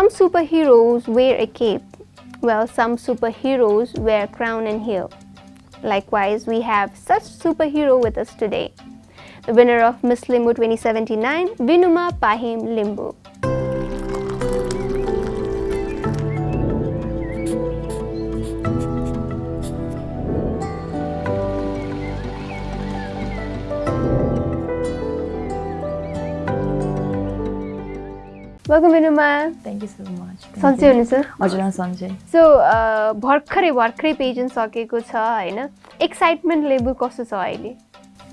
some superheroes wear a cape, well, some superheroes wear crown and heel. Likewise, we have such superhero with us today. The winner of Miss Limbu 2079, Vinuma Pahim Limbu. Welcome Vinuma. Thank you so much सन्चै हुनुहुन्छ हजुर सन्चै so भर्खरै भर्खरै pageant सकेको छ होइन? Excitement level कस्तो छ अहिले?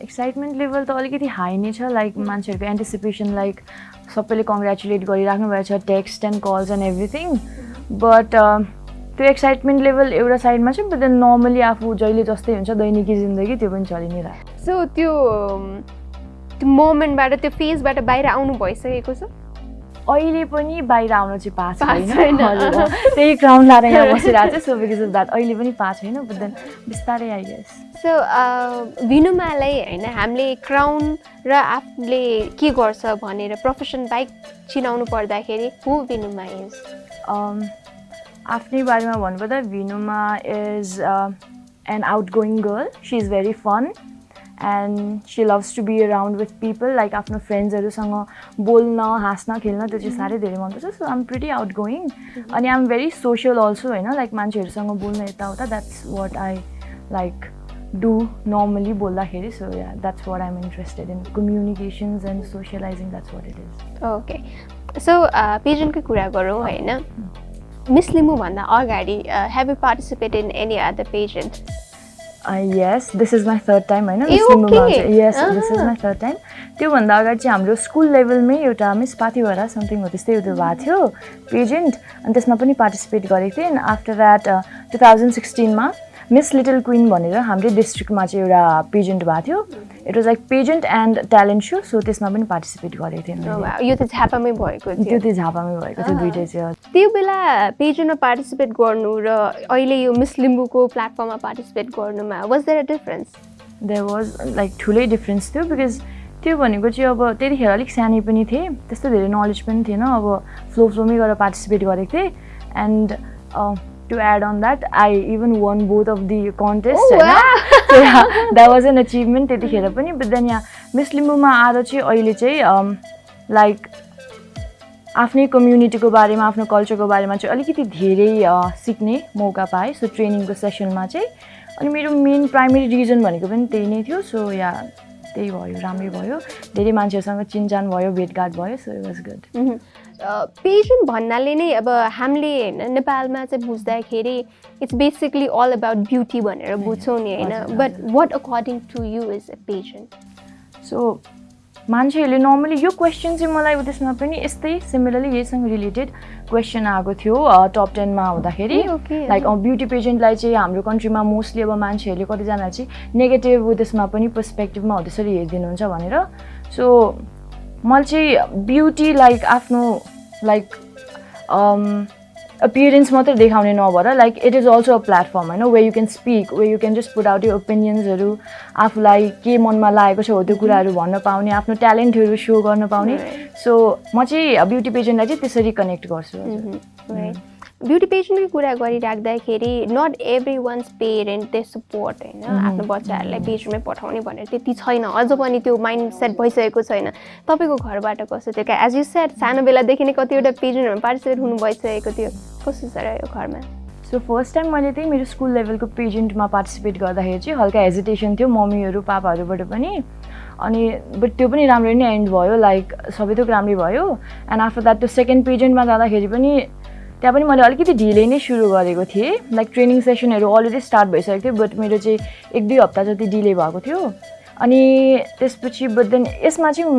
एक्साइटमेन्ट लेभल त अलिकति हाई नै छ लाइक मान्छेहरूको एन्टिसिपेसन लाइक सबैले कङ्ग्रेचुलेट गरिराख्नु भएको छ text and calls and everything but त्यो एक्साइटमेन्ट लेभल एउटा साइडमा छ बट देन नर्मली आफू जहिले जस्तै हुन्छ दैनिकी जिन्दगी त्यो पनि चलि नै रहेको सो त्यो मोमेन्टबाट त्यो फेजबाट बाहिर आउनु भइसकेको छ? अहिले पनि बाहिर आउन चाहिँ पाएको छैन। त्यही क्राउन लाएर यहाँ बसिरहेको छ सो बिकज अफ द्याट अहिले पनि पाएको छैन बट देन बिस्तारै आई गेस। सो भिनुमालाई होइन हामीले क्राउन र आफूले के गर्छ भनेर प्रोफेसन बाइक चिनाउनु पर्दाखेरि हु भिनुमा इज आफ्नै बारेमा भन्नुपर्दा Vinuma is an out going girl she is very fun and she loves to be around with people like आफ्नो फ्रेन्ड्सहरूसँग बोल्न हाँस्न खेल्न त्यो चाहिँ साह्रै धेरै मनपर्छ। So um pretty out going अनि आम भेरी सोसियल अल्सो होइन लाइक मान्छेहरूसँग बोल्न यताउता that's what I like do normally बोल्दाखेरि। So yeah that's what I'm interested in communications and socialising that's what it is okay so पेजेन्टकै कुरा गरौँ होइन? Miss लिम्बूभन्दा अगाडि have you participate in any other pageant yes this is my third time होइन yes this is. My third time त्योभन्दा अगाडि चाहिँ हाम्रो स्कुल लेभलमै एउटा मिस पाथिभरा समथिङ हो त्यस्तै त्यो भएको थियो पेजेन्ट अनि त्यसमा पनि पार्टिसिपेट गरेको थिएँ. And after that two thousand सिक्सटिनमा miss little queen भनेर हाम्रै डिस्ट्रिक्टमा चाहिँ एउटा पेजेन्ट भएको थियो. It was like pageant and talent so so त्यसमा पनि पार्टिसिपेट गरेको थिएँ मैले। यो त झापामै भएको त्यो थियो चाहिँ झापामै भएको थियो Ah. दुइटै चाहिँ त्यो बेला पेजेन्टमा पार्टिसिपेट गर्नु र अहिले यो मिस लिम्बूको प्लेटफर्ममा पार्टिसिपेट गर्नुमा was there a difference there was like ठुलै डिफ्रेन्स थियो बिकज त्यो भनेको चाहिँ अब त्यतिखेर अलिक सानै पनि थिएँ त्यस्तो धेरै नलेज पनि थिएन। अब फ्लो फ्लोमै गरेर पार्टिसिपेट गरेको थिएँ। And to add on that I even won both of the contest होइन द्याट वाज एन अचिभमेन्ट त्यतिखेर पनि बट देन यहाँ मिस लिम्बूमा आएर चाहिँ अहिले चाहिँ लाइक आफ्नै कम्युनिटीको बारेमा आफ्नो कल्चरको बारेमा चाहिँ अलिकति धेरै सिक्ने मौका पाएँ। सो ट्रेनिङको सेसनमा चाहिँ अनि मेरो मेन प्राइमेरी रिजन भनेको पनि त्यही नै थियो। सो या त्यही भयो राम्रै भयो। धेरै मान्छेहरूसँग चिनजान भयो भेटघाट भयो so it was good pageant भन्नाले नै अब हामीले होइन नेपालमा चाहिँ बुझ्दाखेरि it's basically all about beauty भनेर बुझ्छौँ नि होइन but. What according to you is a pageant so मान्छेहरूले नर्मली यो क्वेसन चाहिँ मलाई त्यसमा पनि यस्तै सिमिलरली यहीसँग रिलेटेड क्वेसन आएको थियो टप टेनमा हुँदाखेरि. लाइक ब्युटी पेजेन्टलाई चाहिँ हाम्रो कन्ट्रीमा मोस्टली अब मान्छेहरूले कतिजना चाहिँ नेगेटिभ त्यसमा पनि पर्सपेक्टिभमा हो त्यसरी हेरिदिनुहुन्छ भनेर सो मैले चाहिँ ब्युटी लाइक आफ्नो लाइक अपियरेन्स मात्रै देखाउने नभएर like it is also a platform होइन way you can speak way you can just put out you ओपिनियन्सहरू आफूलाई के मनमा लागेको छ हो त्यो कुराहरू भन्न पाउने आफ्नो ट्यालेन्टहरू सो गर्न पाउने. सो म चाहिँ ब्युटी पेजेन्टलाई चाहिँ त्यसरी कनेक्ट गर्छु हजुर ब्युटी पेजेन्टकै कुरा गरिराख्दाखेरि not every one's parent they support होइन आफ्नो बच्चाहरूलाई पेजमै पठाउने भनेर त्यति छैन। अझ पनि त्यो माइन्ड सेट भइसकेको छैन। तपाईँको घरबाट कस्तो थियो एज यु सेट सानो बेलादेखि नै कतिवटा पेजेन्टहरूमा पार्टिसिपेट हुनु भइसकेको थियो। कस्तो छ र यो घरमा? सो फर्स्ट टाइम मैले चाहिँ मेरो स्कुल लेभलको पेजेन्टमा पार्टिसिपेट गर्दाखेरि चाहिँ हल्का हेजिटेसन थियो मम्मीहरू पापाहरूबाट पनि। अनि बट त्यो पनि राम्ररी नै एन्ड भयो। लाइक सबै थोक राम्रै भयो। एन्ड आफ्टर द्याट त्यो सेकेन्ड पेजेन्टमा जाँदाखेरि पनि त्यहाँ पनि मैले अलिकति ढिलै नै सुरु गरेको थिएँ। लाइक ट्रेनिङ सेसनहरू अलरेडी स्टार्ट भइसकेको थियो बट मेरो चाहिँ एक दुई हप्ता जति डिले भएको थियो। अनि त्यसपछि बट देन यसमा चाहिँ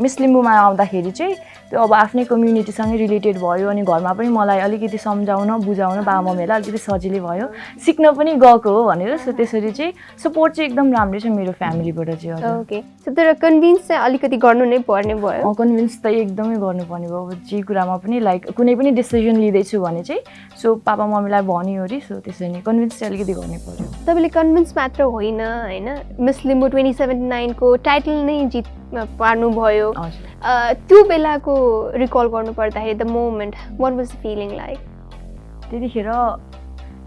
मिस लिम्बूमा आउँदाखेरि चाहिँ त्यो अब आफ्नै कम्युनिटीसँगै रिलेटेड भयो अनि घरमा पनि मलाई अलिकति सम्झाउन बुझाउन बाबा मम्मीलाई अलिकति सजिलै भयो। सिक्न पनि गएको हो भनेर सो त्यसरी चाहिँ सपोर्ट चाहिँ एकदम राम्रै छ मेरो फ्यामिलीबाट चाहिँ ओके सो तर कन्भिन्स चाहिँ अलिकति गर्नु नै पर्ने भयो। कन्भिन्स त एकदमै गर्नुपर्ने भयो। अब जे कुरामा पनि लाइक कुनै पनि डिसिजन लिँदैछु भने चाहिँ सो पापा मम्मीलाई भनिओरि सो त्यसरी नै कन्भिन्स चाहिँ अलिकति गर्नै पऱ्यो तपाईँले कन्भिन्स मात्र होइन होइन? मिस लिम्बू ट्वेन्टी सेभेन्टी नाइनको टाइटल नै जित पार्नुभयो त्यो बेलाको रिकल गर्नु पर्दाखेरि the moment what was feeling like त्यतिखेर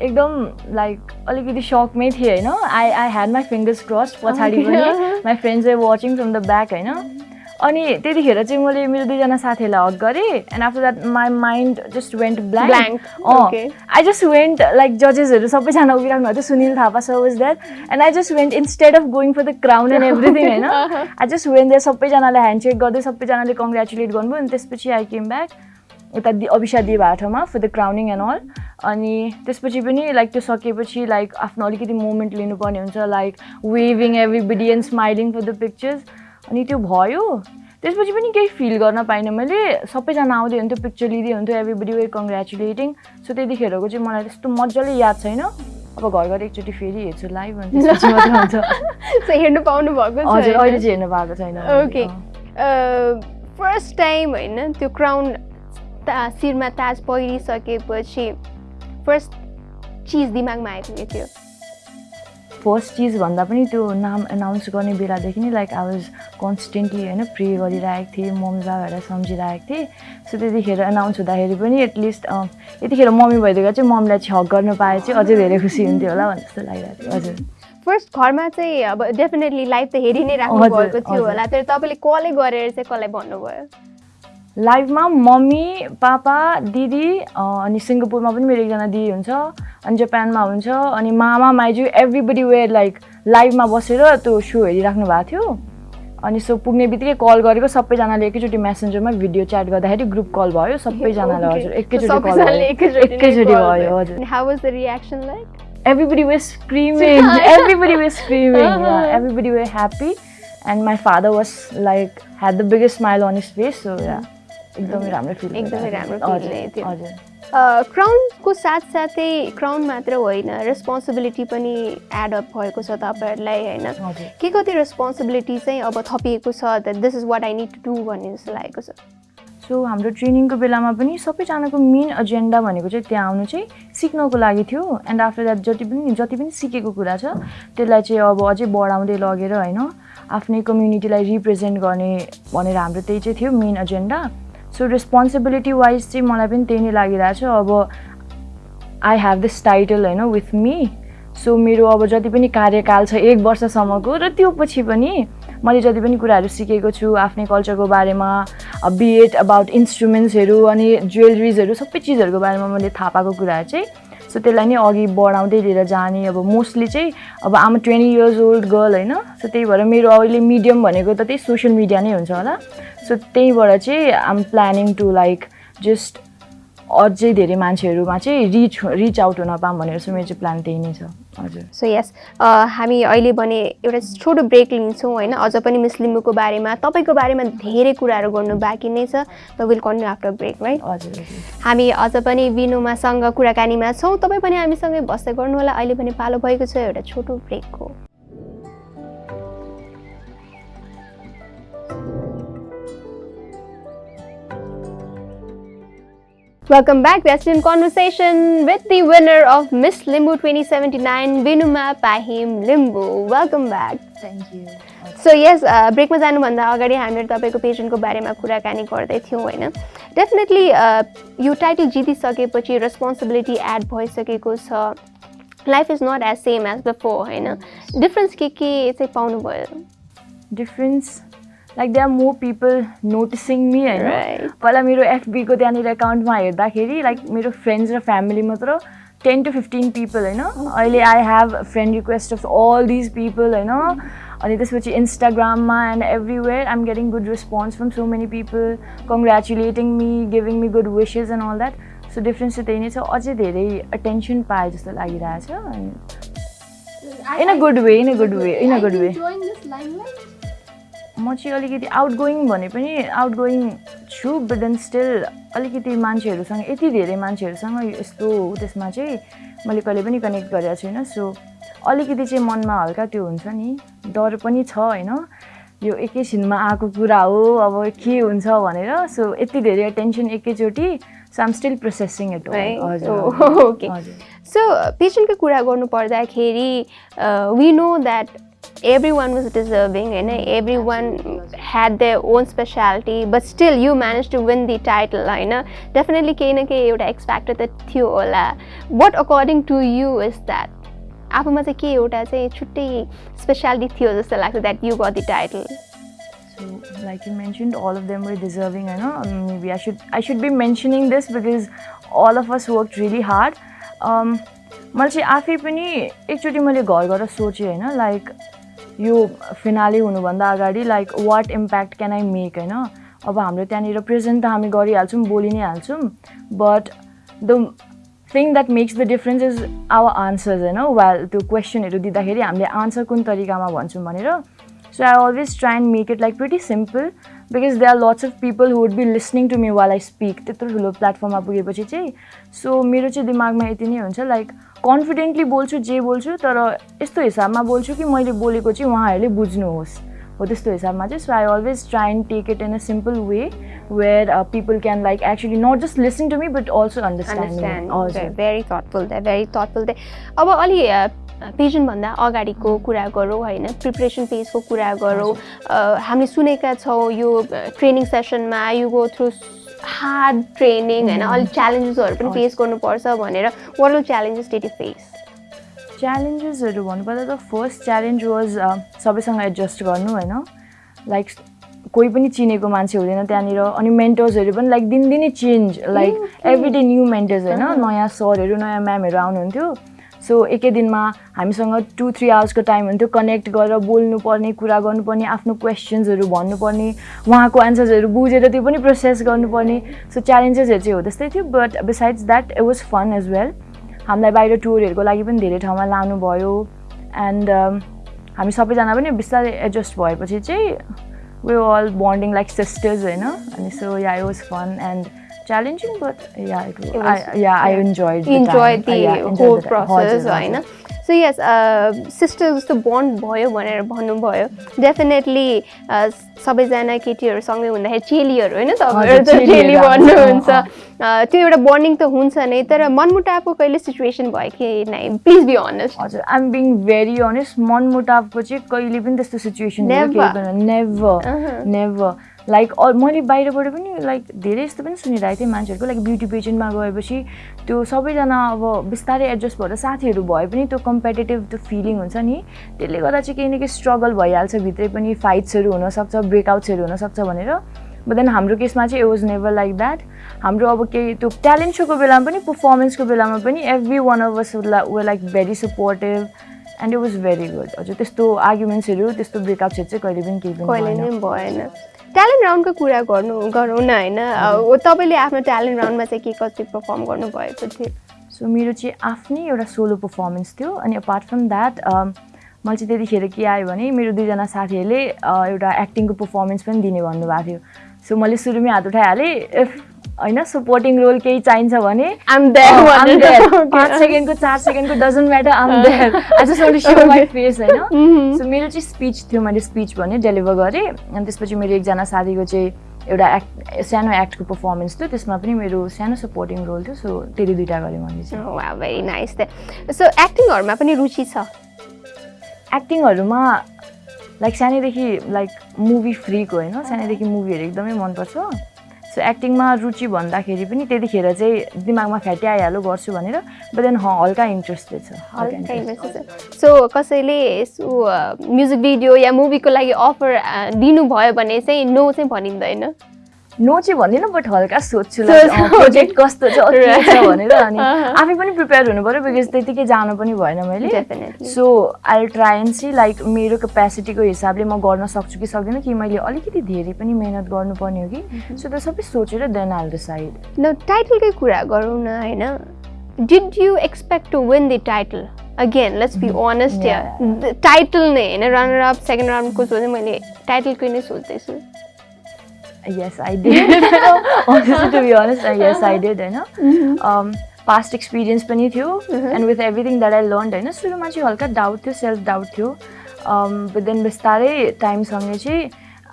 एकदम लाइक अलिकति सकमै थिएँ होइन? I I had my fingers crossed पछाडि पनि। My friends are watching from the back होइन? अनि त्यतिखेर चाहिँ मैले मेरो दुईजना साथीहरूलाई हक गरेँ and after that my mind just went blank I just went like जजेसहरू सबैजना उभिराख्नु भएको थियो Sunil Thapa sir was that and I just went instead of going for the crown and everything होइन आई जस्ट वेन्ट द्याट सबैजनाले handshake गर्दै सबैजनाले congratulate गर्नुभयो अनि त्यसपछि आई केम ब्याक यता दि अभिषा दिए भएको ठाउँमा for the crowning and all अनि त्यसपछि पनि लाइक त्यो सकेपछि लाइक आफ्नो अलिकति मोमेन्ट लिनुपर्ने हुन्छ like waving everybody and smiling for the pictures अनि त्यो भयो। त्यसपछि पनि केही फिल गर्न पाइनँ मैले। सबैजना आउँदै हुन्थ्यो पिक्चर लिँदै हुन्थ्यो एभ्रिबडी वे कङ्ग्रेचुलेटिङ सो त्यतिखेरको चाहिँ मलाई त्यस्तो मजाले याद छैन। अब घर घर एकचोटि फेरि हेर्छु लाइभ हुन्छ हेर्नु पाउनु भएको हजुर अहिले चाहिँ हेर्नु पाएको छैन। ओके फर्स्ट टाइम होइन त्यो क्राउन ता शिरमा ताज पहिरिसकेपछि फर्स्ट चिज दिमागमा आएको के थियो। फर्स्ट चिज भन्दा पनि त्यो नाम एनाउन्स गर्ने बेलादेखि नै लाइक आई वाज कन्सटेन्टली होइन प्रे गरिरहेको थिएँ मम्मी बाबाहरूलाई सम्झिरहेको थिएँ। सो त्यतिखेर एनाउन्स हुँदाखेरि पनि एटलिस्ट यतिखेर मम्मी भइदिएको चाहिँ मम्मीलाई हक गर्न पाए चाहिँ अझै धेरै खुसी हुन्थ्यो होला भन्ने जस्तो लागिरहेको थियो। हजुर। फर्स्ट घरमा चाहिँ अब डेफिनेटली लाइभ त हेरि नै राख्नु भएको थियो। होला तर तपाईँले कलै गरेर चाहिँ कसलाई भन्नुभयो? लाइभमा मम्मी पापा दिदी अनि सिङ्गापुरमा पनि मेरो एकजना दिदी हुन्छ अनि जापानमा हुन्छ अनि मामा माइजू एभ्रिबडी वेयर लाइक लाइभमा बसेर त्यो सो हेरिराख्नु भएको थियो। अनि सो पुग्ने बित्तिकै कल गरेको सबैजनाले एकैचोटि मेसेन्जरमा भिडियो च्याट गर्दाखेरि ग्रुप कल भयो सबैजनालाई Okay. हजुर एकैचोटि सबैजनाले एकैचोटि भयो हजुर। How was the reaction like everybody was screaming. Everybody was screaming Uh-huh. yeah everybody were happy. And my father was like had the biggest smile on his face so yeah. एकदमै राम्रो feel एकदमै राम्रो। हजुर क्राउनको साथसाथै crown मात्र होइन responsibility पनि add up भएको छ तपाईँहरूलाई होइन? के कति रेस्पोन्सिबिलिटी चाहिँ अब थपिएको छ this is what I need to do भन्ने जस्तो लागेको छ? सो हाम्रो ट्रेनिङको बेलामा पनि सबैजनाको मेन एजेन्डा भनेको चाहिँ त्यहाँ आउनु चाहिँ सिक्नको लागि थियो। एन्ड आफ्टर द्याट जति पनि जति पनि सिकेको कुरा छ त्यसलाई चाहिँ अब अझै बढाउँदै लगेर होइन आफ्नै कम्युनिटीलाई रिप्रेजेन्ट गर्ने भनेर हाम्रो त्यही चाहिँ थियो main agenda so responsibility wise चाहिँ मलाई पनि त्यही नै लागिरहेको छ। अब आई हेभ दिस टाइटल होइन विथ मी सो मेरो अब जति पनि कार्यकाल छ एक वर्षसम्मको र त्यो पछि पनि मैले जति पनि कुराहरू सिकेको छु आफ्नै कल्चरको बारेमा बिएड अबाउट इन्स्ट्रुमेन्ट्सहरू अनि ज्वेलरिजहरू सबै चिजहरूको बारेमा मैले थाहा पाएको कुराहरू चाहिँ सो त्यसलाई नै अघि बढाउँदै लिएर जाने अब मोस्टली चाहिँ अब um twenty years old girl होइन? सो त्यही भएर मेरो अहिले मिडियम भनेको त त्यही सोसियल मिडिया नै हुन्छ होला। सो त्यहीबाट चाहिँ आम प्लानिङ टु लाइक जस्ट अझै धेरै मान्छेहरूमा चाहिँ रिच रिच आउट हुन पाऊँ भनेर चाहिँ मेरो चाहिँ प्लान त्यही नै छ। सो यस हामी अहिले भने एउटा छोटो ब्रेक लिन्छौँ होइन? अझ पनि मिस लिम्बूको बारेमा तपाईँको बारेमा धेरै कुराहरू गर्नु बाँकी नै छ। The will continue after break right हजुर हामी अझ पनि विनुमासँग कुराकानीमा छौँ। तपाईँ पनि हामीसँगै बस्दै गर्नु होला अहिले पनि पालो भएको छ एउटा छोटो ब्रेकको। Welcome back. We are still in conversation with the winner of Miss Limbu 2079, Vinuma Pahim Limbu. Welcome back. Thank you so यस ब्रेकमा जानुभन्दा अगाडि हामीहरू तपाईँको पेसेन्टको बारेमा कुराकानी गर्दै थियौँ होइन डेफिनेटली यो टाइटल जितिसकेपछि रेस्पोन्सिबिलिटी एड भइसकेको छ life is not as same as before होइन डिफ्रेन्स के के चाहिँ पाउनुभयो difference like they are more people noticing me होइन. पहिला मेरो एफबीको त्यहाँनिर एकाउन्टमा हेर्दाखेरि लाइक मेरो फ्रेन्ड्स र फ्यामिली मात्र टेन टु फिफ्टिन पिपल होइन अहिले I have friend request of all these people होइन अनि त्यसपछि इन्स्टाग्राममा and everywhere I am getting good response from so many people congratulating me giving me good wishes and all that so difference चाहिँ त्यही नै छ. अझै धेरै अटेन्सन पाए जस्तो लागिरहेछ in a good way in a good way in a good way म चाहिँ अलिकति आउट गोइङ भने पनि आउट गोइङ छु बट देन स्टिल अलिकति मान्छेहरूसँग यति धेरै मान्छेहरूसँग यस्तो त्यसमा चाहिँ मैले कहिले पनि कनेक्ट गरेको छुइनँ सो अलिकति चाहिँ मनमा हल्का त्यो हुन्छ नि डर पनि छ होइन? यो एकैछिनमा आएको कुरा हो अब के हुन्छ भनेर। सो यति धेरै अटेन्सन एकैचोटि so um still processing it. हजुर सो पेसेन्टको कुरा गर्नु पर्दाखेरि we know that every one was deserving होइन everyone had the own speciality but still you manage to win the title होइन डेफिनेटली केही न केही एउटा एक्सफ्याक्टर त थियो होला what according to you is that आफूमा चाहिँ के एउटा चाहिँ छुट्टै स्पेसालिटी थियो जस्तो लाग्छ that you got the title So, like you mentioned, all of them were deserving. I know. Um, maybe I should I should be mentioning this because all of us worked really hard. Um, मैले चाहिँ आफै पनि एकचोटि मैले घर गएर सोचेँ होइन लाइक यो फिनाले हुनुभन्दा अगाडि like what impact can I make होइन? अब हाम्रो त्यहाँनिर प्रेजेन्ट त हामी गरिहाल्छौँ बोलि नै हाल्छौँ but the thing that makes the difference is our answers होइन? वाल त्यो क्वेसनहरू दिँदाखेरि हामीले आन्सर कुन तरिकामा भन्छौँ भनेर। So I always try and make it like pretty simple because they are lots of people who would be listening to me while I speak त्यत्रो ठुलो प्लेटफर्ममा पुगेपछि चाहिँ सो मेरो चाहिँ दिमागमा यति नै हुन्छ लाइक कन्फिडेन्टली बोल्छु जे बोल्छु तर यस्तो हिसाबमा बोल्छु कि मैले बोलेको चाहिँ उहाँहरूले बुझ्नुहोस्। हो त्यस्तो हिसाबमा चाहिँ so I always try and take it in a simple way where people can like actually not just listen to me but also understand understand very thoughtful that very thoughtful that अब अलि पेजेन्टभन्दा अगाडिको कुरा गरौँ होइन? Preparation फेजको कुरा गरौँ। हामीले सुनेका छौँ यो training सेसनमा you go through hard training होइन? अलिक च्यालेन्जेसहरू पनि फेस गर्नुपर्छ भनेर what are challenges did you face च्यालेन्जेसहरू भन्नुपर्दा त फर्स्ट च्यालेन्ज वाज सबैसँग एडजस्ट गर्नु होइन? लाइक कोही पनि चिनेको मान्छे हुँदैन त्यहाँनिर। अनि मेन्टर्सहरू पनि लाइक दिनदिनै change like every day new mentors होइन? नयाँ सरहरू नयाँ म्यामहरू आउनुहुन्थ्यो। सो एकै दिनमा हामीसँग टु थ्री आवर्सको टाइम हुन्थ्यो। कनेक्ट गरेर बोल्नुपर्ने कुरा गर्नुपर्ने आफ्नो क्वेसन्सहरू भन्नुपर्ने उहाँको एन्सर्सहरू बुझेर त्यो पनि प्रोसेस गर्नुपर्ने। सो च्यालेन्जेसहरू चाहिँ हो त्यस्तै थियो। But besides that it was fun as well हामीलाई बाहिर टुरहरूको लागि पनि धेरै ठाउँमा लानुभयो। एन्ड हामी सबैजना पनि बिस्तारै एडजस्ट भएपछि चाहिँ we all bonding like sisters होइन? अनि so yeah was fun and challenging, but yeah, it, it was, I, yeah, I enjoyed the enjoyed time. the yeah, enjoyed whole the process होइन so yes sister जस्तो bond भयो भनेर भन्नुभयो definitely सबैजना केटीहरूसँगै हुँदाखेरि चेलीहरू होइन तपाईँहरू त चेली भन्नुहुन्छ त्यो एउटा बन्डिङ त हुन्छ नै तर मनमुटावको कहिले सिचुएसन भयो कि नै प्लिज बी अनेस्ट हजुर आइएम बिङ भेरी अनेस्ट मनमुटावको चाहिँ कहिले पनि त्यस्तो सिचुएसन नेभर नेभर लाइक मैले बाहिरबाट पनि लाइक धेरै यस्तो पनि सुनिरहेको थिएँ मान्छेहरूको लाइक ब्युटी पेजेन्टमा गएपछि त्यो सबैजना अब बिस्तारै एडजस्ट भएर साथीहरू भए पनि त्यो कम्पिटेटिभ त्यो फिलिङ हुन्छ नि। त्यसले गर्दा चाहिँ केही न केही स्ट्रगल भइहाल्छ भित्रै पनि फाइट्सहरू हुनसक्छ ब्रेकआउट्सहरू हुनसक्छ भनेर। बट देन हाम्रो केसमा चाहिँ it was never like that हाम्रो अब केही त्यो ट्यालेन्ट सोको बेलामा पनि पर्फर्मेन्सको बेलामा पनि every one of us were like very supportive and it was very good हजुर त्यस्तो आर्ग्युमेन्ट्सहरू त्यस्तो ब्रेकअप्सहरू चाहिँ कहिले पनि केही पनि भएन। ट्यालेन्ट राउन्डको कुरा गर्नु गरौँ न होइन? तपाईँले आफ्नो ट्यालेन्ट राउन्डमा चाहिँ के कति पर्फर्म गर्नुभएको थियो? सो मेरो चाहिँ आफ्नै एउटा सोलो पर्फर्मेन्स थियो अनि अपार्ट फ्रम द्याट मैले चाहिँ त्यतिखेर के आयो भने मेरो दुईजना साथीहरूले एउटा एक्टिङको पर्फर्मेन्स पनि दिने भन्नुभएको थियो। सो मैले सुरुमै हात उठाइहालेँ। इफ होइन सपोर्टिङ रोल केही चाहिन्छ भने? पाँच सेकेन्डको चार सेकेन्डको doesn't matter um there I just want to show my face होइन? सो मेरो चाहिँ स्पिच थियो मैले स्पिच भने डेलिभर गरेँ। अनि त्यसपछि मेरो एकजना साथीको चाहिँ एउटा एक्ट सानो एक्टको पर्फर्मेन्स थियो। त्यसमा पनि मेरो सानो सपोर्टिङ रोल थियो। सो त्यति दुइटा गरेँ मैले चाहिँ। भेरी नाइस सो एक्टिङहरूमा पनि रुचि छ? एक्टिङहरूमा लाइक सानैदेखि लाइक मुभी फ्रीको होइन? सानैदेखि मुभीहरू एकदमै मनपर्छ। सो एक्टिङमा रुचि भन्दाखेरि पनि त्यतिखेर चाहिँ दिमागमा फ्याटी आइहाल्यो गर्छु भनेर बट देन हल्का इन्ट्रेस्टेड छ। हल्का इन्ट्रेस्टेड सो कसैले यसो म्युजिक भिडियो या मुभीको लागि अफर दिनुभयो भने चाहिँ नो चाहिँ भनिँदैन। नो चाहिँ भन्दिनँ बट हल्का सोध्छु प्रोजेक्ट कस्तो छ भनेर अनि आफै पनि प्रिपेयर हुनु पऱ्यो बिकज त्यतिकै जानु पनि भएन मैले। So I try and see like मेरो क्यापेसिटीको हिसाबले म गर्न सक्छु कि सक्दिनँ कि मैले अलिकति धेरै पनि मेहनत गर्नुपर्ने हो कि। सो त्यो सबै सोचेर देन आल डिसाइड न टाइटलकै कुरा गरौँ न होइन? Did you expect to win the title again let's be honest title नै होइन रनर अप सेकेन्ड राउन्डको सोधेँ मैले टाइटलकै नै सोध्दैछु yes i did. Honestly to be honest uh, yes i did होइन um, पास्ट एक्सपिरियन्स पनि थियो and with everything that I learn होइन सुरुमा चाहिँ हल्का डाउट थियो सेल्फ डाउट थियो बट देन बिस्तारै टाइमसँगै चाहिँ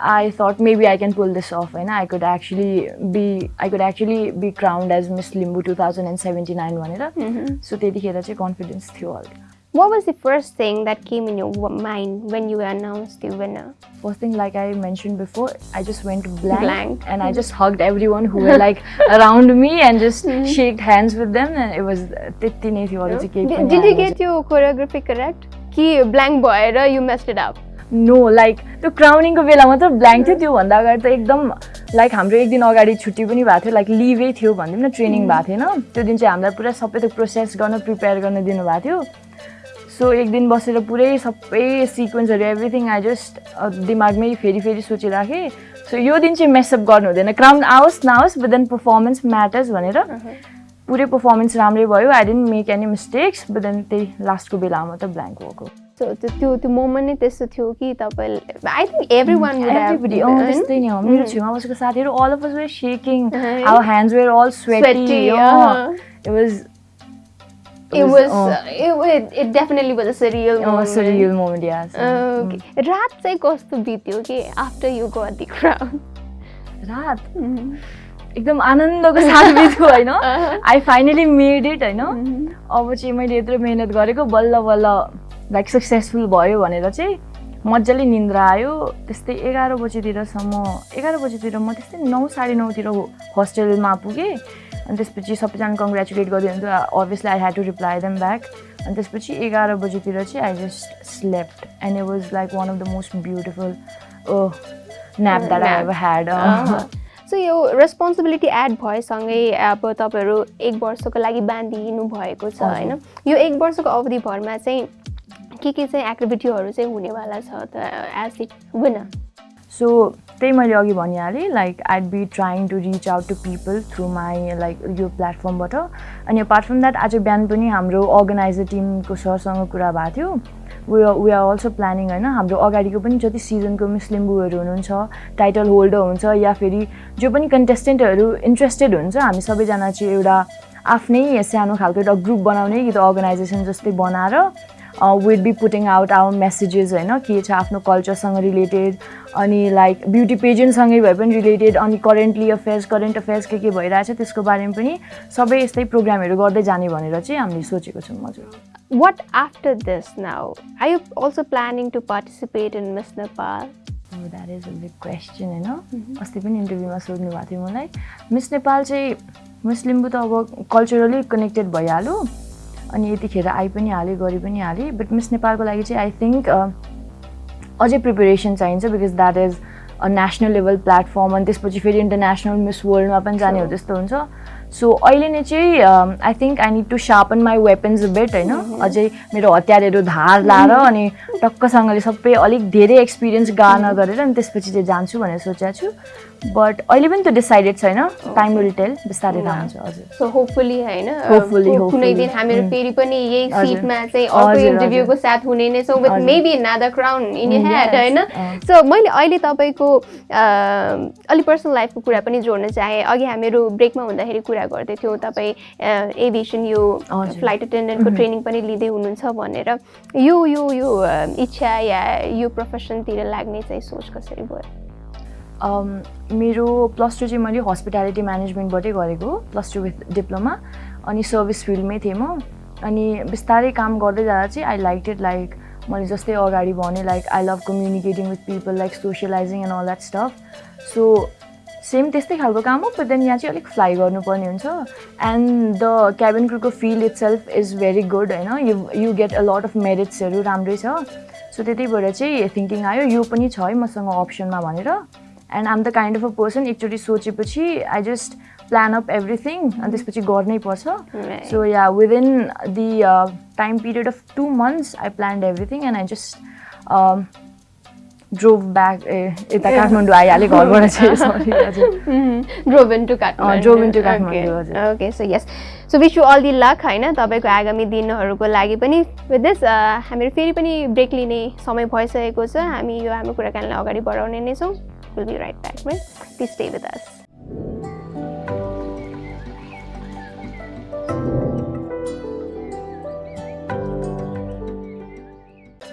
I thought maybe I can pull this off होइन I could actually be I could actually be crowned as Miss Limbu two thousand and seventy nine भनेर सो त्यतिखेर चाहिँ confidence थियो हल्का What was the first thing that came in your w- mind when you announced the winner? First thing, like I mentioned before, I just went blank, Blank. and I just hugged everyone who were like around me and just shaked hands with them, and it was त्यति नै थियो अरू चाहिँ केही Did, पनि did you आएन। get your choreography correct? कि blank भएर you messed it up? No like त्यो क्राउनिङको बेला मात्र ब्ल्याङ्क थियो त्योभन्दा अगाडि त एकदम लाइक हाम्रो एक दिन अगाडि छुट्टी पनि भएको थियो लाइक लिभै थियो भनिदिउँ न ट्रेनिङ भएको थिएन त्यो दिन चाहिँ हामीलाई पुरा सबै त्यो प्रोसेस गर्न प्रिपेयर गर्न दिनुभएको थियो सो एक दिन बसेर पुरै सबै सिक्वेन्सहरू एभ्रिथिङ आई जस्ट दिमागमै फेरि फेरि सोचिराखेँ सो यो दिन चाहिँ मेसअप गर्नु हुँदैन। क्राउन आओस् नआओस् बट देन पर्फर्मेन्स म्याटर्स भनेर। पुरै पर्फर्मेन्स राम्रै भयो। I didn't make any mistakes but then त्यही लास्टको बेलामा मात्र ब्ल्याङ्क भएको। त्यो त्यो त्यो मोमेन्ट नै त्यस्तो थियो कि तपाईँले I think every one Everybody, त्यस्तै नि हो। मेरो छेउमा बसेको साथीहरू of us were shaking. Uh-huh. Our hands were all sweaty. Sweaty, रात चाहिँ कस्तो बित्यो कि आफ्टर यु दि क्राउन रात? एकदम आनन्दको साथ बित्यो होइन आई फाइनली मेड इट होइन अब चाहिँ मैले यत्रो मिहिनेत गरेको बल्ल बल्ल लाइक सक्सेसफुल भयो भनेर चाहिँ मजाले निन्द्रा आयो। त्यस्तै एघार बजीतिरसम्म एघार बजीतिर म त्यस्तै नौ साढे नौतिर होस्टेलमा पुगेँ। अनि त्यसपछि सबैजना कङ्ग्रेचुलेट गरिदियो भने त obviously I had to reply them back अनि त्यसपछि एघार बजीतिर चाहिँ I just slept and it was like one of the most beautiful nap that I Nap. Have had so यो रेस्पोन्सिबिलिटी एड भएसँगै अब तपाईँहरू एक वर्षको लागि बाँधिनु भएको छ। होइन? यो एक वर्षको अवधिभरमा चाहिँ के के चाहिँ एक्टिभिटीहरू चाहिँ हुनेवाला छ त एज इट विनर सो त्यही मैले अघि भनिहालेँ like I'd be trying to reach out to people through my like यो प्लेटफर्मबाट अनि अपार्ट फ्रम द्याट आज बिहान पनि हाम्रो अर्गनाइजर टिमको सरसँग कुरा भएको थियो। We we are also planning होइन हाम्रो अगाडिको पनि जति सिजनको मिस लिम्बूहरू हुनुहुन्छ टाइटल होल्डर हुन्छ या फेरि जो पनि कन्टेस्टेन्टहरू इन्ट्रेस्टेड हुन्छ हामी सबैजना चाहिँ एउटा आफ्नै सानो खालको एउटा ग्रुप बनाउने कि त अर्गनाइजेसन जस्तै बनाएर will be putting out our messages होइन के छ आफ्नो कल्चरसँग रिलेटेड अनि लाइक ब्युटी पेजेन्टसँगै भए पनि रिलेटेड अनि करेन्टली अफेयर्स करेन्ट अफेयर्स के के भइरहेछ त्यसको बारेमा पनि सबै यस्तै प्रोग्रामहरू गर्दै जाने भनेर चाहिँ हामीले सोचेको छौँ हजुर what after this now are you also planning to participate in Miss Nepal that is a big question होइन अस्ति पनि इन्टरभ्यूमा सोध्नु भएको थियो मलाई मिस नेपाल चाहिँ मिस लिम्बू त अब कल्चरली कनेक्टेड भइहाल्यो अनि यतिखेर आइ पनि हालेँ गरि पनि हालेँ। बट मिस नेपालको लागि चाहिँ आई थिङ्क अझै प्रिपेरेसन चाहिन्छ because that is a national level platform अनि त्यसपछि फेरि इन्टरनेसनल मिस वर्ल्डमा पनि जाने हो त्यस्तो हुन्छ। सो अहिले नै चाहिँ I think I need to sharpen my weapons bet होइन अझै मेरो हतियारहरू धार लाएर अनि टक्कसँगले सबै अलिक धेरै एक्सपिरियन्स गार्न गरेर अनि त्यसपछि चाहिँ जान्छु भनेर सोचेको छु बट अहिले पनि त्यो डिसाइडेड छैन टाइम विल टेल बिस्तारै थाहा हुन्छ हजुर सो होपफुली होइन कु- कुनै. दिन हामीहरू Mm. फेरि पनि यही. सिटमा चाहिँ अर्को हजुर, इन्टरभ्यूको साथ हुने नै छौँ with. Maybe another crown in had. होइन. सो मैले अहिले तपाईँको अलिक पर्सनल लाइफको कुरा पनि जोड्न चाहेँ अघि हामीहरू ब्रेकमा हुँदाखेरि कुरा गर्दै थियौँ। तपाईँ एभिएसन यो. फ्लाइट अटेन्डेन्टको ट्रेनिङ पनि लिँदै हुनुहुन्छ भनेर। यो यो यो इच्छा या यो प्रोफेसनतिर लाग्ने चाहिँ सोच कसरी भयो? मेरो प्लस टू चाहिँ मैले हस्पिटालिटी म्यानेजमेन्टबाटै गरेको प्लस टू विथ डिप्लोमा अनि सर्भिस फिल्डमै थिएँ म। अनि बिस्तारै काम गर्दै जाँदा चाहिँ आई लाइक इट लाइक मैले जस्तै अगाडि भने like I love communicating with people like socialising and all that stuff so same त्यस्तै खालको काम हो बट देन यहाँ चाहिँ अलिक फ्लाइ गर्नुपर्ने हुन्छ। And the cabin क्रुको field itself is very good होइन? You you get a lot of मेरिट्सहरू राम्रै छ। सो त्यति भएर चाहिँ थिङ्किङ आयो यो पनि छ है मसँग अप्सनमा भनेर। And um the kind of a person एकचोटि सोचेपछि I just plan up everything अनि त्यसपछि गर्नै पर्छ. So yeah within the time period of two months I planned everything and I just drove back uh यता काठमाडौँ आइहालेँ घरबाट चाहिँ सरी हजुर drove into Kathmandu drove into Kathmandu, हजुर। Okay so yes so wish you all the luck होइन तपाईँको आगामी दिनहरूको लागि पनि विथ दिस हामीहरू फेरि पनि ब्रेक लिने समय भइसकेको छ हामी यो हाम्रो कुराकानीलाई अगाडि बढाउने नै छौँ will be right back please stay with us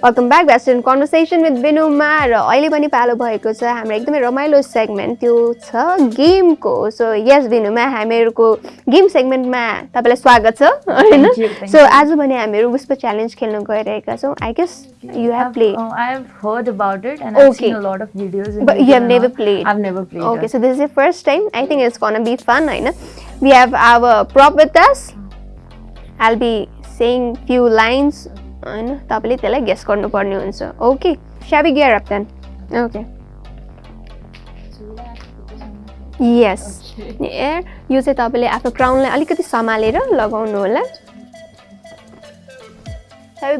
welcome back western conversation with Binuma र अहिले पनि पालो भएको छ हाम्रो एकदमै रमाइलो सेगमेन्ट त्यो छ गेमको सो यस बिनुमा हामीहरूको गेम सेगमेन्टमा तपाईँलाई स्वागत छ होइन Thank you, thank so you. आज भने हामीहरू विस्पर च्यालेन्ज खेल्न गइरहेका छौँ I guess you have play Oh, I have heard about it and I've Okay. seen a lot of videos. in But you YouTube have and never all. played. I've never played. Okay, it. so this is the first time. I think it's gonna be fun, होइन We have our prop with us. I'll be saying few lines. होइन तपाईँले त्यसलाई guess गर्नुपर्ने हुन्छ okay स्याबी gear up then okay yes ए यो चाहिँ तपाईँले आफ्नो क्राउनलाई अलिकति सम्हालेर लगाउनु होला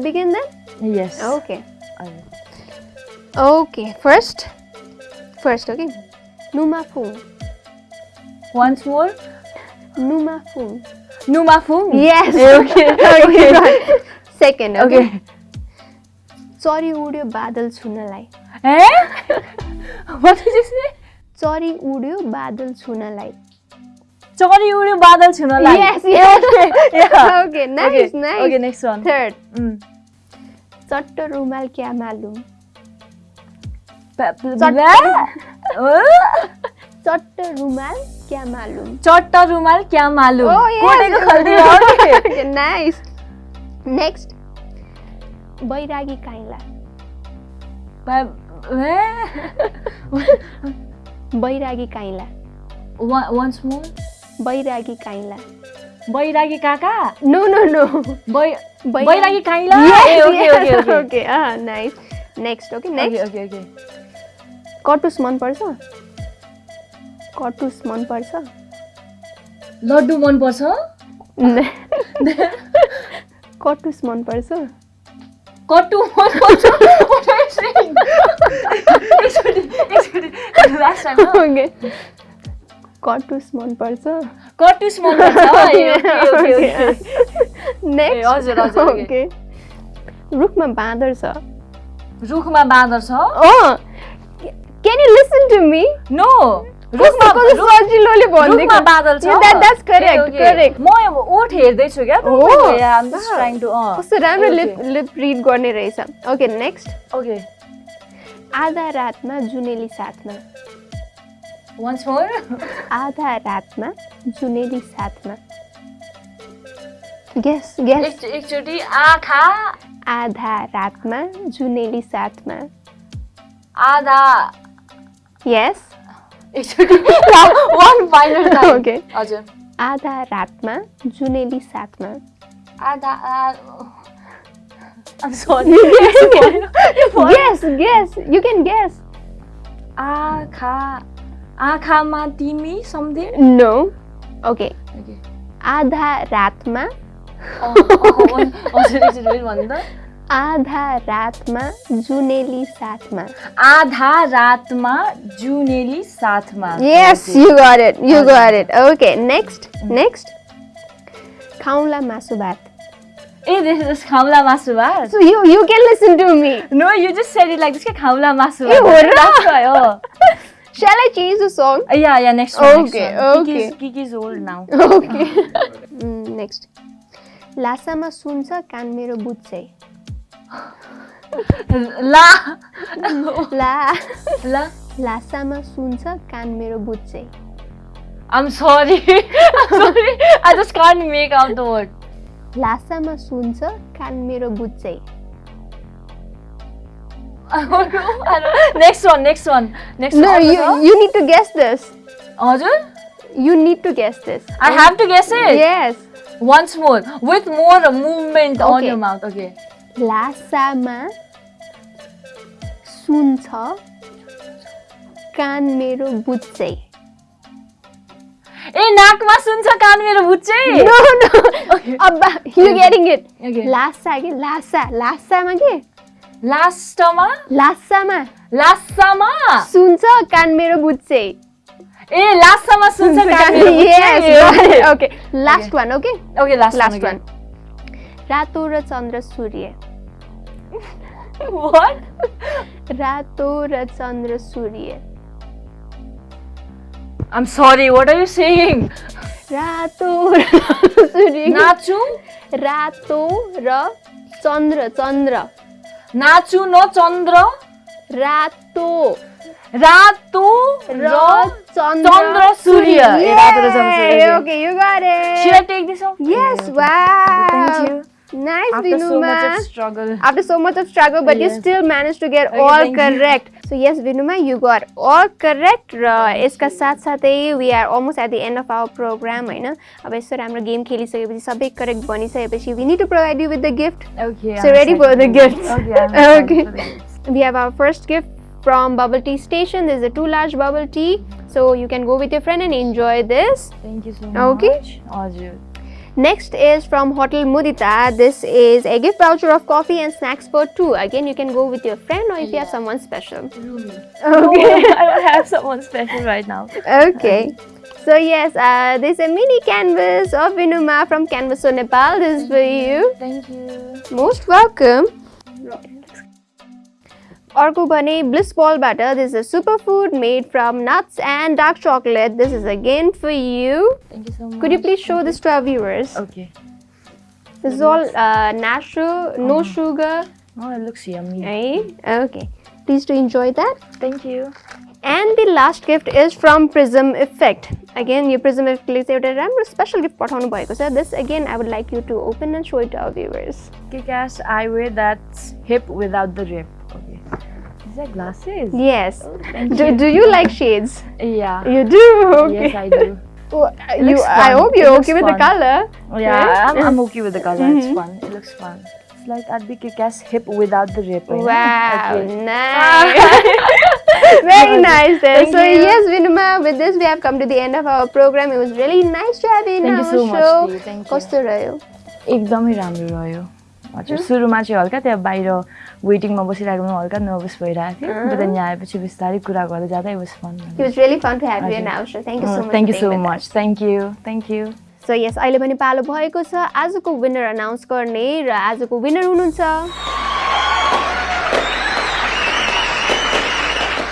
begin then Yes. Okay. Okay first first okay नुमाफुङ Once more. नुमाफुङ Numafung. Yes. Okay. okay. Second okay चरी उड्यो बादल छुनलाई चरी उड्यो बादल छुनलाई चरी उड्यो बादल छुनलाई चट्ट रुमाल क्या मालुम चट्ट रुमाल क्या Next. बैरागी काइला बैरागी काइला वान्स मोर बैरागी काइला बैरागी काका नो नो नो बै Bairagi Kaila okay okay okay nice next okay okay next okay okay कटुस मनपर्छ कटुस मनपर्छ लड्डु मनपर्छ कटुस मनपर्छ। ओके। कटुस मनपर्छ। कटुस मनपर्छ। रुखमा बाँदर छ। रुखमा बाँदर छ? Can you listen to me no गर्ने रहेछ। ओके नेक्स्ट ओके आधा रातमा जुनेली साथमा। वान्स मोर आधा रातमा जुनेली साथमा। गेस गेस एकचोटि आँखा। आधा रातमा जुनेली साथमा। आधा। यस एकचोटि वान फाइनल Okay. हजुर आधा रातमा जुनेली साथमा आधा I'm sorry. You can guess आँखा आँखामा तिमी समथिङ नो ओके आधा रातमा आधा रातमा जुनेली साथमा आधा रातमा जुनेली साथमा Yes, you got it. You got it. Okay, next. Next. खाउँला मासु भात ए दिस इज खाउला मासु भात So you you can listen to me. No you just said it like this के खाउला मासु ए, हो र? Oh. Shall I change the song? Yeah, yeah, next one. Okay, next one. okay. Kiki's, Kiki's old now. Okay. mm, next. लासामा सुन्छ कान मेरो बुझ्छै La. ला La. लासामा सुन्छ कान मेरो बुझ्छै I'm sorry. I'm sorry. I just can't make out the word. लासामा सुन्छ कान मेरो बुझ्छै I don't know. I don't Next one, next one. Next No, one. you you need to guess this. हजुर? You need to guess this. I have to guess it. Yes. Once more. With more movement on Okay. your mouth. Okay. लासामा सुन्छ कान मेरो बुझ्छै ए नाकमा सुन्छ कान मेरो बुच्चै? No, no. अब you getting it. Okay. Lasa के? लासा। लासामा के? लास्टमा? लासामा। लासामा सुन्छ कान मेरो बुझ्छै ए लास्टमा सुन्छ कान मेरो बुच्चै okay. last one okay? Okay last last one. रातो र चन्द्र सूर्य। What? रातो र चन्द्र सूर्य I'm sorry, what are you saying? रातो र सूर्य नाचु रातो र चन्द्र चन्द्र नाचु न चन्द्र रातो रातो र र चन्द्र चन्द्र सूर्य ए, रातो र चन्द्र सूर्य okay you got it Should I take this off? Yes, Okay, okay. wow. Thank you. Nice, After so Vinuma. much of struggle. After so much of struggle, but you Yes. still managed to get Okay, all thank you. correct. So yes, Vinuma, you got all correct. र यसका साथसाथै we are almost at the end of our programme होइन अब यसरी हाम्रो game खेलिसकेपछि सबै correct बनिसकेपछि we need to provide you with the gift Okay. So I'm ready for the excited. gifts? Okay. I'm excited Okay. for the gifts. We have our first gift from Bubble Tea Station. This is a two large bubble tea. So you can go with your friend and enjoy this. Thank you so Okay. much. Next is from Hotel Mudita. This is a gift voucher of coffee and snacks for two. Again, you can go with your friend or if yeah. you have someone special. Okay. Oh, I don't have someone special right now. Okay. Um, so yes, uh, there's a mini canvas of Vinuma from Canvaso Nepal. This is for you. Thank you. Most welcome. अर्को भने bliss बलबाट this is super made from nuts and dark chocolate. This is again for you. Thank you so much. Could you please show this to our viewers? Okay. This is all uh, natural, no sugar. Oh, it looks yummy. Right? Okay. Please do enjoy that. Thank you. And the last gift is from Prism Effect. Again, यो Prism Effect ले चाहिँ एउटा राम्रो special gift पठाउनु भएको छ this again I would like you to open and show it our viewers Kick-ass eyewear that's hip without the rip. these are glasses. Yes. Oh, do, do you like shades? Yeah. You do? Okay. Yes, I do. Well, you, I hope you're okay fun. with the color. Yeah. I'm, I'm, okay with the color. Mm -hmm. It's mm-hmm. fun. It looks fun. It's like I'd be kick-ass hip without the ripping. Wow, okay. nice. Very nice then. Thank so you. yes, Vinuma, with this we have come to the end of our program. It was really nice to have you in Thank you so show. Much, Thank you. Kosto raho? हजुर सुरुमा चाहिँ हल्का त्यहाँ बाहिर वेटिङमा बसिरहेको हल्का nervous भइरहेको थियो. बट त्यहाँ आएपछि बिस्तारै कुरा गर्दै जाँदा was fun It was really fun to have you in हजुर. our show. Thank you so much. Thank you so. Much thank you thank you so yes अहिले पनि पालो भएको छ आजको विनर अनाउन्स गर्ने र आजको विनर हुनुहुन्छ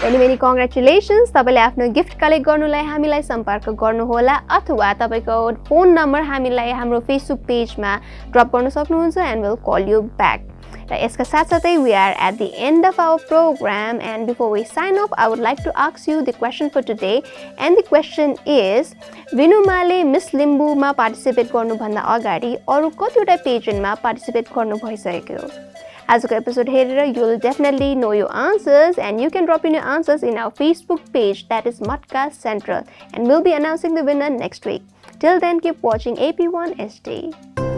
मेनी मेनी कङ्ग्रेचुलेसन्स तपाईँले आफ्नो गिफ्ट कलेक्ट गर्नुलाई हामीलाई सम्पर्क गर्नुहोला अथवा तपाईँको फोन नम्बर हामीलाई हाम्रो फेसबुक पेजमा ड्रप गर्न सक्नुहुन्छ and will call you back र यसका साथसाथै we are at the end of our program and before we sign off I would like to ask you the question for today and the question is विनुमाले miss लिम्बूमा participate गर्नुभन्दा अगाडि अरू कतिवटा पेजेन्टमा participate गर्नु भइसकेको आजको एपिसोड हेरेर you will definitely know you answers and you can drop in you answers in our Facebook page that is Mudcast central and will be announcing the winner next week till then keep watching AP one SD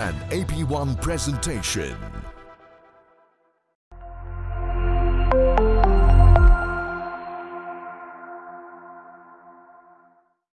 An AP1 presentation.